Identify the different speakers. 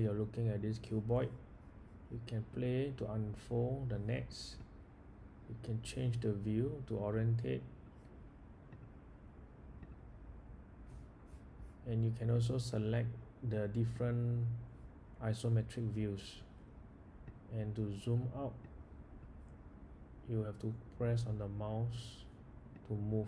Speaker 1: you're looking at this cuboid you can play to unfold the nets. You can change the view to orientate. And you can also select the different isometric views. And to zoom out you have to press on the mouse to move.